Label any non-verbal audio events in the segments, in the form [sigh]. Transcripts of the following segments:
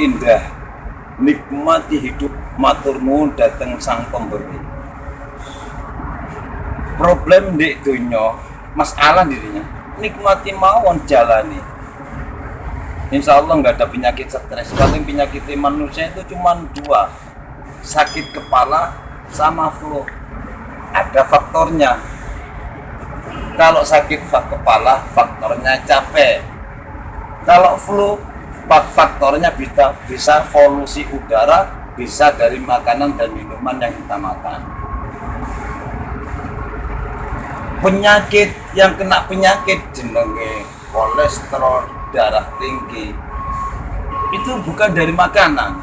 indah. Nikmati hidup matur nuwun dateng sang pemberi. Problem di dunia masalah dirinya nikmati mawon jalani. Insya Allah nggak ada penyakit stres. Paling penyakit manusia itu cuma dua. Sakit kepala sama flu. Ada faktornya. Kalau sakit kepala faktornya capek. Kalau flu faktornya bisa bisa polusi udara bisa dari makanan dan minuman yang kita makan. Penyakit yang kena penyakit jenenge kolesterol darah tinggi. Itu bukan dari makanan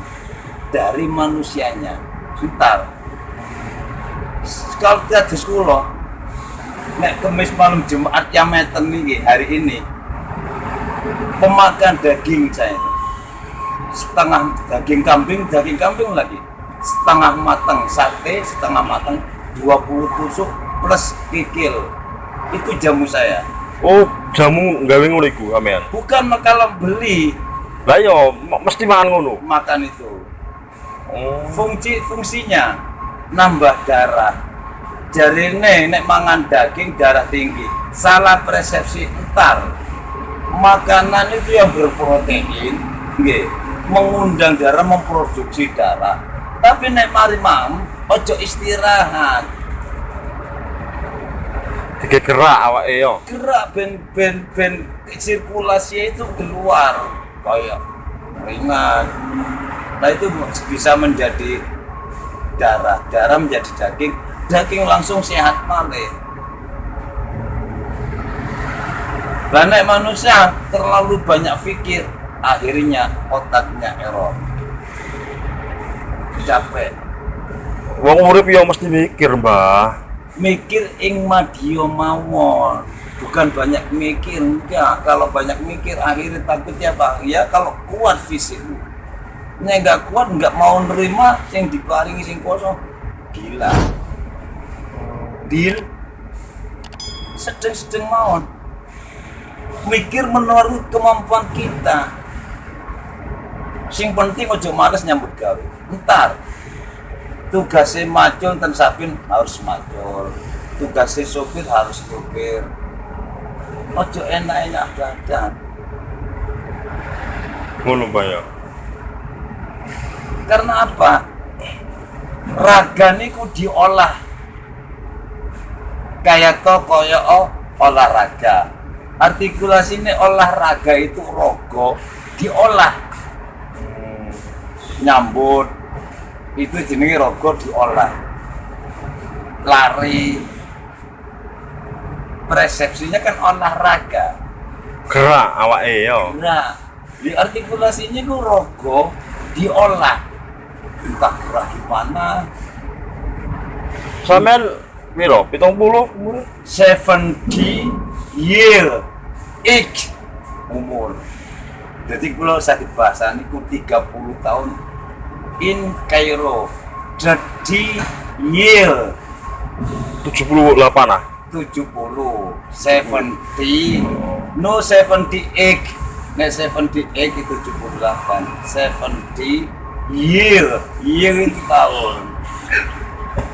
dari manusianya. Bentar kalau kita di sekolah nek kemis malam Jumat yang meten nih hari ini pemakan daging saya. Setengah daging kambing daging kambing lagi. Setengah matang sate setengah matang 20 tusuk plus kikil. Itu jamu saya. Oh jamu gawe ngono iku sampean bukan kalau beli. Lah yo mesti makan ngono? Makan itu. Oh. Fungsi fungsinya nambah darah. Jadi nek mangan daging darah tinggi. Salah persepsi entar makanan itu yang berprotein nggih mengundang darah memproduksi darah. Tapi nek mari mam ojo istirahat. Tiga gerak awake yo. Gerak ben ben ben sirkulasi itu keluar kayak ringan. Nah itu bisa menjadi darah. Darah menjadi daging. Daging langsung sehat malih Banyak manusia terlalu banyak pikir, akhirnya otaknya error. Capek. wong urip yo mesti mikir mbah Mikir ing madio mawon. Bukan banyak mikir, enggak. Kalau banyak mikir akhirnya takutnya bang. Ya kalau kuat fisikmu. Nek enggak kuat enggak mau nerima yang diparingi sing kosong. Gila. Deal. Sedeng-sedeng mawon. Mikir menurut kemampuan kita. Sing penting ojo males nyambut gawe. Ntar tugasnya macul dan sapin harus macul. Tugasnya sopir harus sopir. Ojo enak-enak badan. Ngono mbah yo karena apa? Raga niku diolah. Kayak to oh, olahraga artikulasi ini olahraga itu rogo diolah. Hmm, nyambut. Itu jenis rogo diolah. Lari. Persepsinya kan olahraga. Gerak awake yo. Nah di artikulasinya itu rogo diolah. Entah gerak gimana sampean piro 70 umur 70 year age umur. Jadi kalau saya bahasa ini 30 tahun in Cairo jadi year 78 ah? 70 70 no 78 nek 78 itu 78 70 year year itu tahun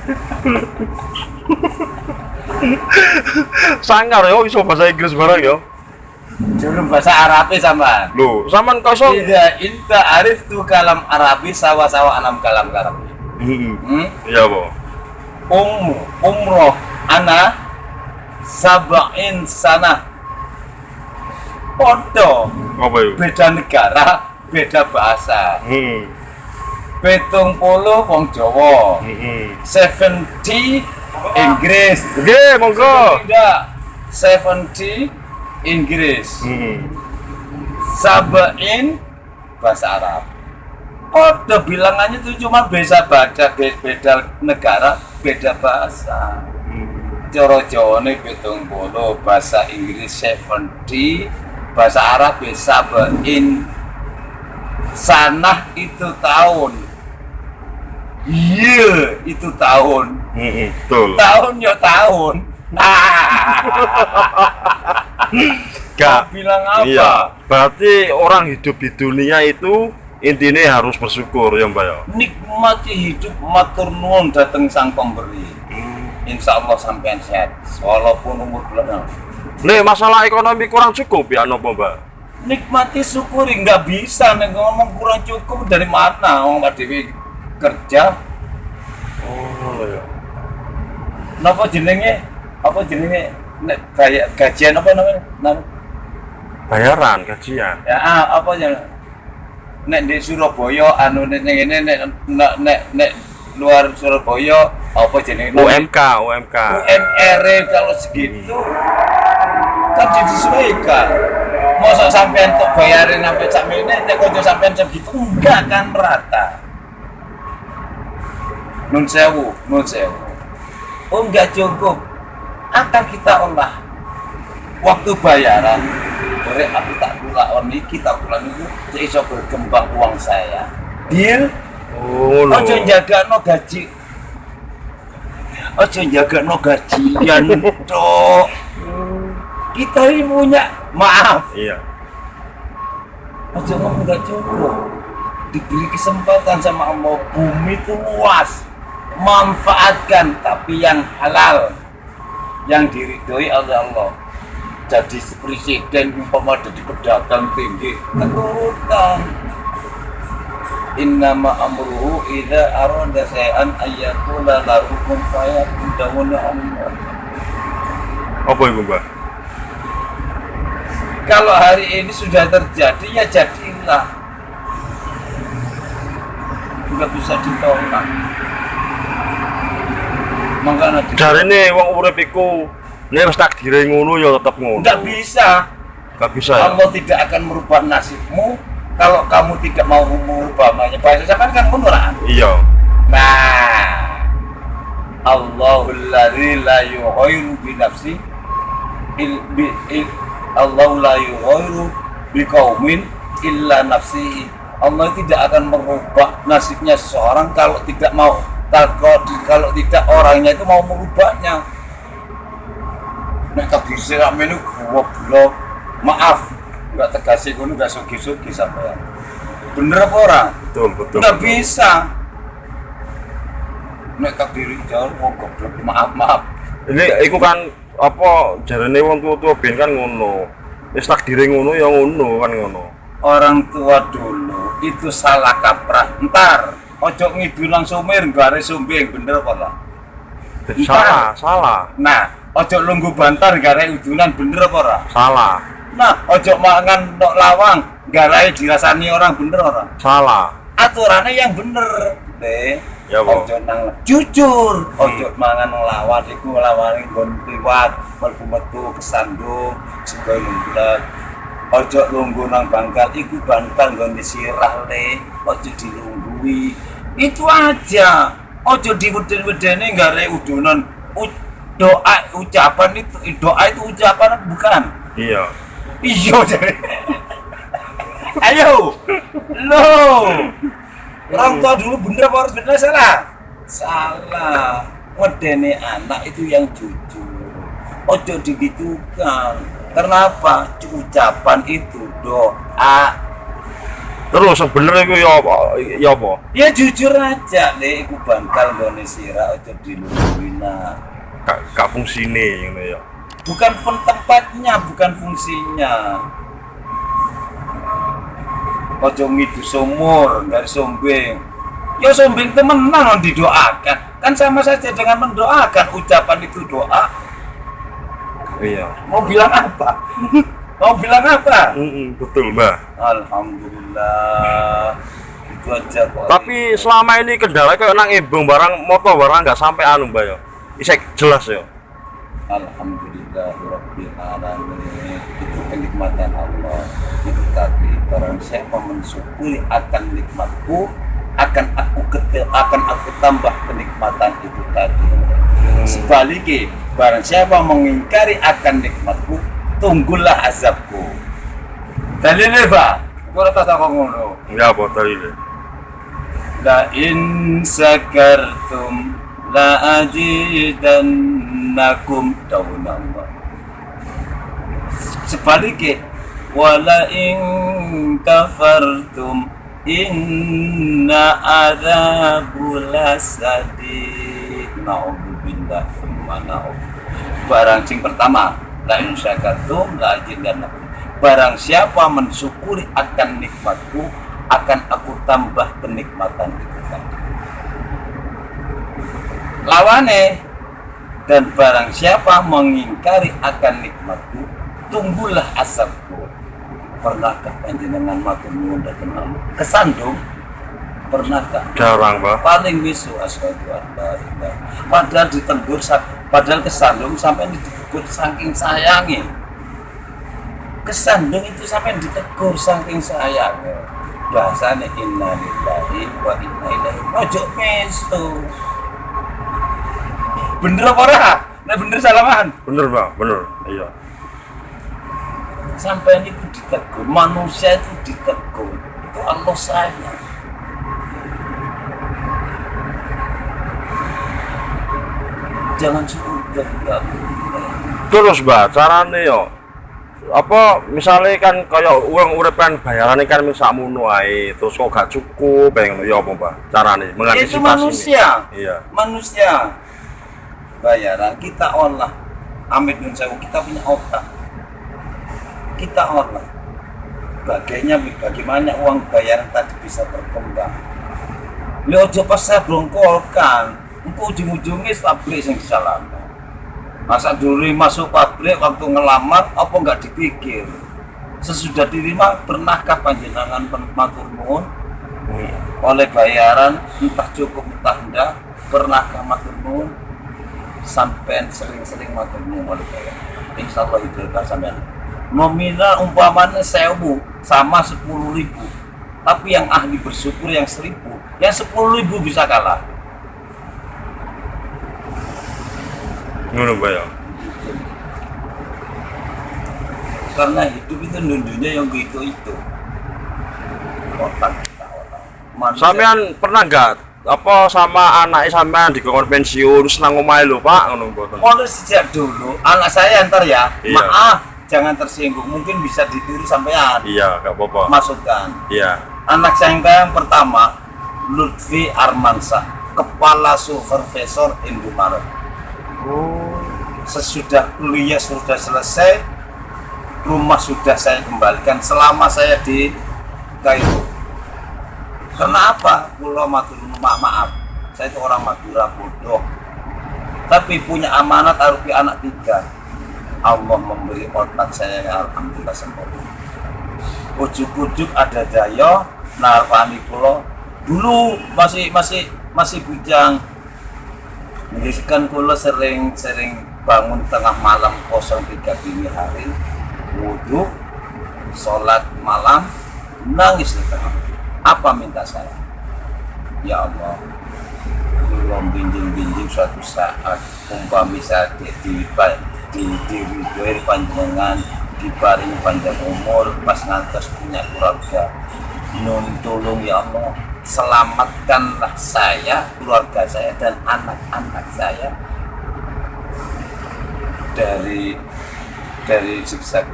[laughs] [laughs] sangar yo iso bahasa Inggris barang yo Jurus bahasa Arabi sama. lho sampean kosong Tidak, inta arif tu kalam Arabi sawa-sawa anam kalam Arabi. heeh Hmm? iya po Um, umroh ana sabain sana. Podo apa yo beda negara, beda bahasa. heeh Petung puluh wong Jawa. heeh 70 Inggris. Oke, monggo. Tidak. 70 Inggris. heeh Sabain bahasa Arab. Kode bilangannya itu cuma beda beda beda negara, beda bahasa. Coro Jawa ini pitung puluh, bahasa Inggris 70, bahasa Arab ya sabain. Sanah itu tahun. Iya, itu tahun. Betul. Tahun ya tahun. [laughs] Gak. bilang apa? Iya, berarti orang hidup di dunia itu intinya harus bersyukur ya mbak ya? Nikmati hidup matur nuwun dateng sang pemberi. Insya Allah sampean sehat walaupun umur belum nih masalah ekonomi kurang cukup ya nopo mbak? Nikmati syukuri. Nggak bisa nih ngomong kurang cukup dari mana? Orang Pak Dewi kerja. Oh ya Napa jenenge? Apa jenenge? Nek gaya gajian apa namanya? Nama? bayaran gajian Ya ah, apa ya? Nek di Surabaya anu nek nek nek nek nek, nek, nek luar Surabaya apa jenenge? UMK UMK UMR kalau segitu kan disesuaikan. Masa sampean untuk bayarin sampai sak ini nek kanca sampean segitu enggak kan rata. Nun sewu, nun sewu. Oh enggak cukup. Akan kita olah waktu bayaran dari aku tak pula on iki tak pula niku iso berkembang uang saya. Deal? oh Ojo jaga no gaji. Ojo jaga no gajian [laughs] cok. Kita ini punya maaf. iya Ojo ngomong nggak cukup. Diberi kesempatan sama Allah bumi itu luas. Manfaatkan tapi yang halal. Yang diridhoi oleh Allah. Jadi presiden umpama jadi pedagang tinggi keturutan. Innama amruhu idza arada shay'an ayyakula lahu kun fayakun dawuna Allah. apa ibu mbak Kalau hari ini sudah terjadi ya jadilah. Nggak bisa ditolak. Di- dari ini wong urip iku nek wis takdire ngono ya tetep ngono nggak bisa. nggak bisa ya Allah tidak akan merubah nasibmu kalau kamu tidak mau merubah namanya. Bahasa siapa kan menurut. iya Nah, Allahul ladzi la yughayyiru bi nafsi il, bi, il, Allah la yughayyiru bi qaumin illa nafsihi. Allah tidak akan merubah nasibnya seseorang kalau tidak mau kalau, kalau tidak orangnya itu mau merubahnya. Nek kabir sira menu goblok. Maaf, enggak tegasi ngono enggak sugi-sugi sampean. Bener apa orang? betul betul Nggak bisa. Nek kabiri jauh mau goblok maaf maaf. ini iku kan apa jarane wong tua-tua ben kan ngono wis takdire ngono ya ngono kan ngono Orang tua dulu itu salah kaprah. Ntar ojo ngidulang sumir gare sumbing bener apa Entah. salah salah Nah, ojo lunggu bantar gare udunan bener apa ora? salah Nah, ojo mangan nok lawang gare dirasani orang bener ora? salah Aturannya yang bener, deh. Ya, Bu. Ojo nang jujur, ojo mangan lawan iku lawan nggon liwat, mlebu metu kesandung, sego lumblek. Ojo lungguh nang bangkal iku bantal nggon disirah le, ojo dilunggui. Itu aja. Ojo diweden-wedeni gare udunan U- doa ucapan itu doa itu ucapan bukan iya Iya jadi. Ayo, lo. Orang tua dulu bener apa harus bener salah? Salah. Wedene anak itu yang jujur. Ojo digitukan. Kenapa? Ucapan itu doa. Terus yang bener iku ya apa ya apa Ya jujur aja, le. Iku bantal gone sira ojo dilungguina. gak, gak fungsine ngono ya Bukan pun tempatnya, bukan fungsinya. Ojo ngidu sumur dari sombeng. Ya sombeng itu menang didoakan. Kan sama saja dengan mendoakan. Ucapan itu doa. iya Mau bilang apa? [laughs] Mau bilang apa? Mm-mm, betul mbak Alhamdulillah. Itu aja kok. tapi selama ini kendala kayak nang ibung barang motor barang nggak sampai anu mbak ya isek jelas ya Alhamdulillahirabbil alamin. Itu kenikmatan Allah. Itu tadi barang siapa mensyukuri akan nikmatku akan aku ketil, akan aku tambah kenikmatan itu tadi. Sebaliknya, barang siapa mengingkari akan nikmatku, tunggulah azabku. Dalilnya, Pak. Gue atas aku ngono. enggak apa tadi La in sakartum la ajidannakum Allah. Sebaliknya wala in kafartum inna adzabul sadid naudzubillah summa naudzubillah barang sing pertama la in syakartum la azidannakum barang siapa mensyukuri akan nikmatku akan aku tambah kenikmatan itu lawane dan barang siapa mengingkari akan nikmatku tunggulah asapku. Pernahkah panjenengan nuwun datang Allah kesandung? Pernahkah? Jarang pak. Paling misu ilaha padahal ditegur sa- padahal kesandung sampai ditegur saking sayangi kesandung itu sampai ditegur saking sayangnya bahasanya inna lillahi wa inna ilaihi ojo mesu bener apa ora? Nah bener salaman. Bener bang bener. Iya. Sampai itu ditegur manusia itu ditegur. Itu Allah sayang jangan sudah terus mbak carane yo. Apa misalnya kan kayak uang uripan bayaran kan misal munu ae terus kok gak cukup pengen ya apa mbak carane? Itu mengantisipasi manusia iya. Manusia. Bayaran kita olah. Amit nun sewu kita punya otak. Kita olah. Bagaimana bagaimana uang bayaran tadi bisa berkembang? Li ojo pas saya blongkolkan engko ujung-ujungnya pabrik yang disalahkan masa dulu masuk pabrik waktu ngelamar apa nggak dipikir? Sesudah diterima pernahkah panjenengan matur nuwun? Oleh bayaran entah cukup entah enggak pernahkah matur nuwun? Sampai sering-sering matur nuwun oleh bayaran. Insya Allah itu sampean. Nominal umpamanya sewu sama sepuluh ribu. Tapi yang ahli bersyukur yang seribu yang sepuluh ribu bisa kalah ngono mbak ya. Karena hidup itu nundunya yang gitu itu otak. Sampean pernah nggak? Apa sama anaknya sampean di pensiun senang omahe lho pak? Ngono mboten mulai sejak dulu anak saya ntar ya Iya. maaf jangan tersinggung. Mungkin bisa ditiru sampean. Iya gak apa-apa. Masukkan. Iya. Anak saya yang pertama Lutfi Armansa kepala supervisor Indomaret sesudah kuliah sudah selesai rumah sudah saya kembalikan selama saya di Kairo. Karena apa? Pulau Matur maaf, maaf saya itu orang Madura bodoh. Tapi punya amanat arupi anak tiga. Allah memberi otak saya Alhamdulillah sempurna. Ujuk-ujuk ada daya narpani pulau. Dulu masih masih masih bujang. Kan kulo sering sering bangun tengah malam 03 dini hari wudhu sholat malam nangis di tengah apa minta saya? Ya Allah belum binjing-binjing suatu saat umpami saya di di di, di, panjenengan diparing panjang umur pas ngantos punya keluarga. Nun tolong ya Allah selamatkanlah saya keluarga saya dan anak-anak saya dari dari siksa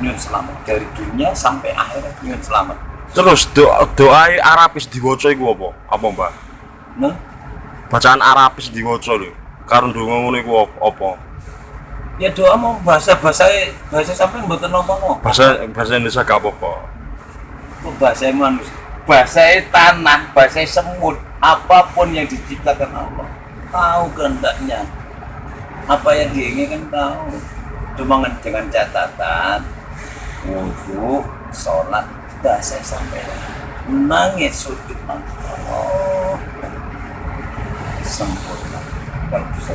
nyun selamat dari dunia sampai akhirat nyun selamat. Terus doa doa Arabis diwaca iku apa? Apa mbak? Nah bacaan Arabis diwaca lho. Karo ndonga ngono iku apa- apa? Ya doa mau bahasa bahasa bahasa sampai mboten nopo bahasa bahasa Indonesia gak apa-apa. Kok bahasa manusia bahasa tanah bahasa semut apa pun yang diciptakan Allah tahu kehendaknya apa yang diinginkan tahu. Cuma dengan- catatan. Wudhu sholat bahasa sampai nangis sujud Allah sempurna. Kalau bisa.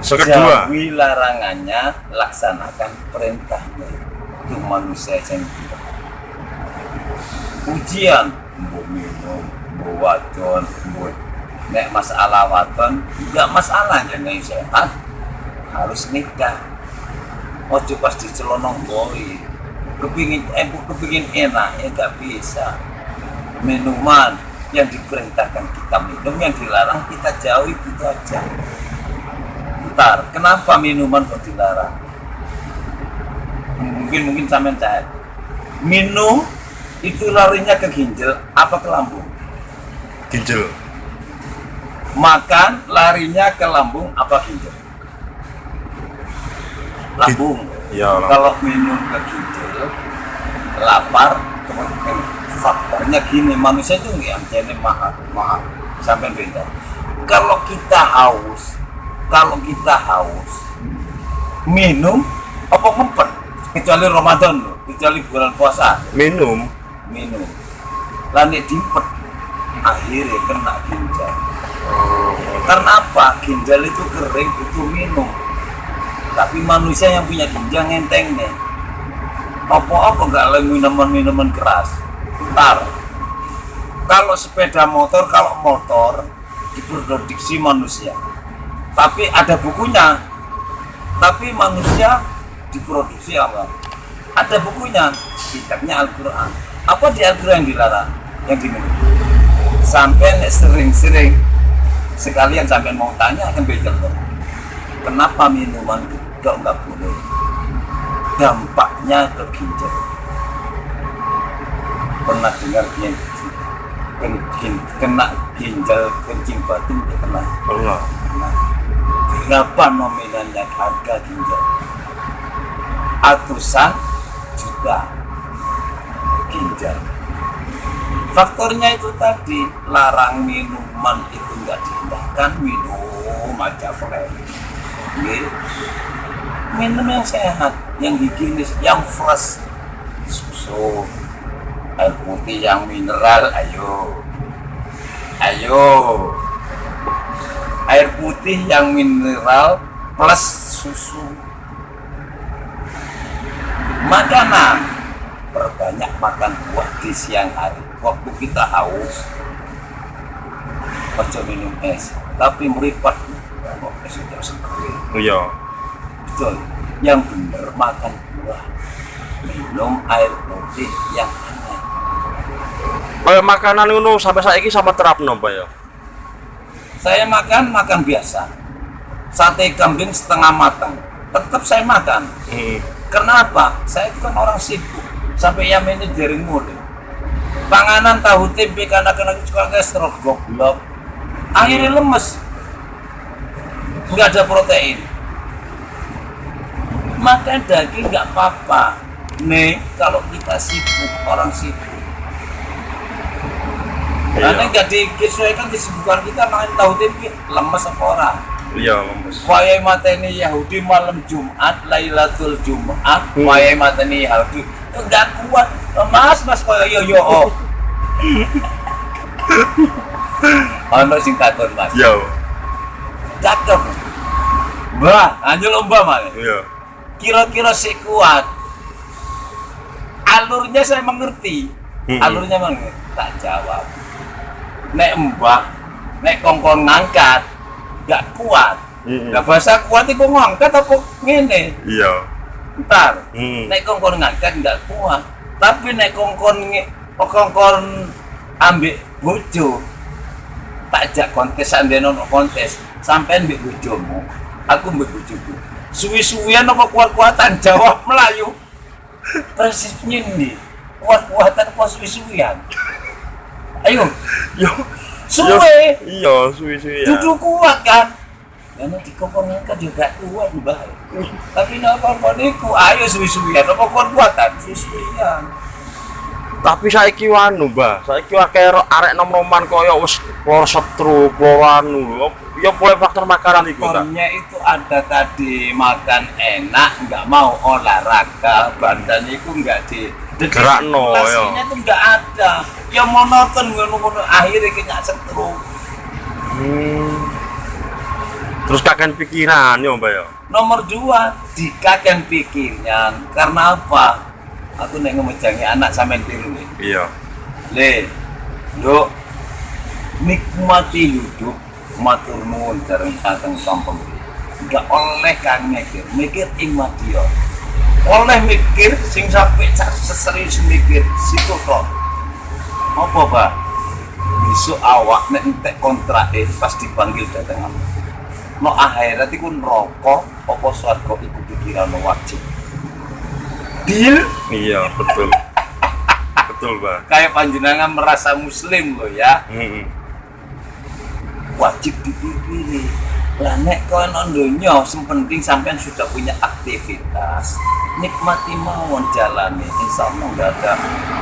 Sekedua jauhi larangannya laksanakan perintahnya. Itu manusia yang tidak. Ujian mbok minum mbok wadon mbok nek masalah wadon enggak masalah jangan sehat harus nikah. Ojo pas dicelonong boy kepingin eh kepingin enak ya nggak bisa. Minuman yang diperintahkan kita minum yang dilarang kita jauhi gitu aja Ntar, kenapa minuman kok dilarang? Mungkin mungkin sampean cair. minum itu larinya ke ginjal apa ke lambung? Ginjal makan larinya ke lambung apa ginjal lambung. Ya kalau minum ke ginjal lapar kemudian faktornya gini manusia itu nggak jadi maaf maaf sampai beda. Kalau kita haus kalau kita haus minum apa ngempet? Kecuali Ramadan loh kecuali bulan puasa. Minum. Minum. Lanik dimpet akhirnya kena ginjal karena apa ginjal itu kering butuh minum? Tapi manusia yang punya ginjal ngenteng nih. Apa-apa nggak lagi minuman-minuman keras. Ntar kalau sepeda motor kalau motor diproduksi manusia. Tapi ada bukunya. Tapi manusia diproduksi apa? Ada bukunya kitabnya Al-Quran. Apa di Al-Quran dilarang? Yang diminum? Sampai sering-sering sekalian sampai mau tanya bekel tuh kenapa minuman kok nggak boleh? Dampaknya ke ginjal. Pernah dengar yang kena ginjal kencing kena. Pernah. Nah, berapa nominalnya harga ginjal? Ratusan juta ginjal. Faktornya itu tadi larang minuman itu diindahkan minum aja fresh. Nggih. Minum yang sehat, yang higienis, yang fresh. Susu, air putih yang mineral, ayo. Ayo air putih yang mineral plus susu makanan perbanyak makan buah di siang hari waktu kita haus ojo minum es tapi meripat es itu sendiri iya betul yang benar makan buah minum air putih yang hangat kayak makanan ngono sampai saiki sama terapno Pak ya saya makan makan biasa sate kambing setengah matang tetap saya makan hmm. Kenapa? Saya itu kan orang sibuk. Sampai yang ini jaring. Panganan tahu tempe karena kena kolesterol goblok. Akhirnya lemes. Nggak ada protein. Makan daging nggak apa-apa. Nih, kalau kita sibuk, orang sibuk. Karena iya nggak disesuaikan kesibukan kita makan tahu tempe lemes apa orang. iya lemes Wayai mateni Yahudi malam Jumat, Lailatul Jumat, Hmm. wayai mateni Yahudi nggak kuat. Mas, mas koyo yo yo oh. [laughs] Ono sing takon mas. iya Cakep. Mbah, anjir lomba mas. iya Kira-kira si kuat. Alurnya saya mengerti. Hmm. Alurnya mengerti. Tak jawab. Nek mbah, nek kongkong ngangkat, nggak kuat. Hmm. Nah bahasa kuat itu ngangkat apa ngene? iya Ntar, Hmm. nek kongkon ngangkat nggak kuat. Tapi nek kongkon nge- kongkon ambek bojo, tak jak kontes andene ono kontes, sampean mbek bojomu, aku mbek bojoku. Suwi-suwian apa kuat-kuatan jawab Melayu. Persis nyindi. Kuat-kuatan apa suwi-suwian? Ayo, yo suwe. iya suwi-suwi ya Duduk kuat kan? Karena di kompon kan juga kuat mbah. Tapi nak kompon iku ayo suwi-suwian apa kuat kuatan suwi-suwian. Tapi saiki wanu mbah saiki akeh arek nom-noman koyo wis lara stroke lara anu ya mulai faktor makanan iku ta Faktornya itu ada tadi makan enak, nggak mau olahraga, badan itu nggak di Gerakno, ya. Stimulasinya itu nggak ada. Ya monoton ngono-ngono akhirnya kena stroke. hmm. terus kaken pikiran yo mbah ya Nomor dua, dikaken pikirnya. Karena apa? Aku nek ngemejangi anak sampean nih. iya Le, lo nikmati hidup matur nuwun bareng dateng kampung. Enggak oleh kang mikir, mikir ing madya. Oleh mikir sing sampai seserius mikir situ kok. Apa, Pak? Besok awak nek entek kontrak eh pas dipanggil dateng apa? No akhirat iku neraka apa swarga iku pikiran wajib. Deal? iya betul. Betul mbak kayak panjenengan merasa muslim loh ya. Mm-mm. wajib dipilih. Lah nek kowe nang donya sing penting sampean sudah punya aktivitas nikmati mawon jalani insya Allah nggak ada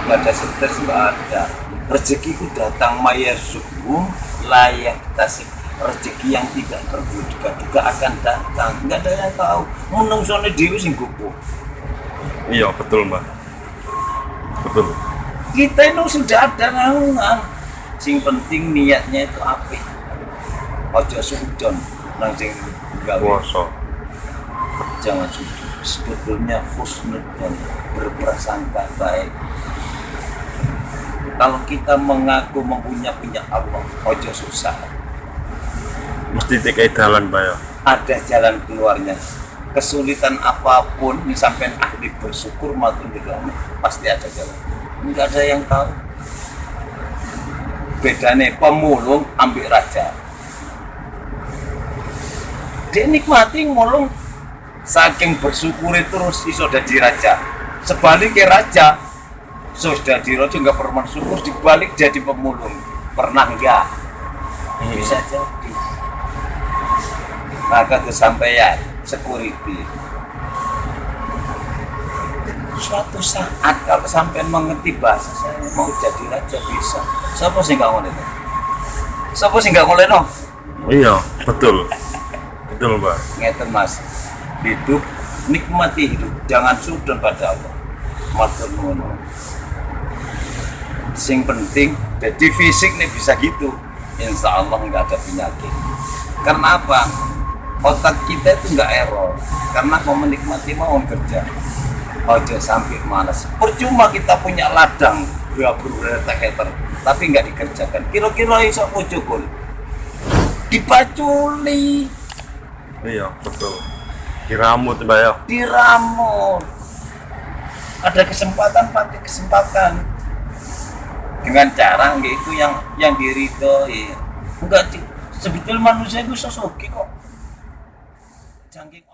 nggak ada stres nggak ada. Rezeki ku datang mayar subuh layak tasik rezeki yang tidak terduga-duga akan datang. Nggak ada yang tahu. Menungsone dewi sing iya betul mbak. Betul. Kita itu sudah ada naungan. Sing penting niatnya itu apik. Ojo sudon nang sing gawe. Puasa. Jangan sudon. Sebetulnya husnudon berprasangka baik. Kalau kita mengaku mempunyai punya Allah ojo susah. Mesti tikai jalan mbak ya. Ada jalan keluarnya kesulitan apa pun ini sampai ahli bersyukur maupun tidak pasti ada jalan. Nggak ada yang tahu. Bedanya pemulung ambil raja. Dia nikmati mulung saking bersyukur terus iso jadi raja. Sebaliknya raja sudah di raja nggak pernah syukur dibalik jadi pemulung. Pernah enggak bisa jadi. Maka kesampaian security. Suatu saat. Kalau sampai mengerti bahasa saya mau jadi raja bisa. Siapa sih nggak boleh siapa sih nggak boleh no iya betul. Betul mbak ngeten mas. Hidup nikmati hidup. Jangan sudon pada Allah. Matur nuwun. Sing penting jadi fisik nih bisa gitu. Insya Allah nggak ada penyakit. Karena apa otak kita itu nggak error karena mau menikmati mau kerja ojo sampai malas percuma kita punya ladang dua berapa hektar tapi nggak dikerjakan. Kira-kira iso pojokul dipaculi. Iya betul. Diramut mbak ya. Diramut. Ada kesempatan pakai kesempatan dengan cara yaitu yang yang diridhoi. Enggak sebetulnya manusia itu sesuki kok dunking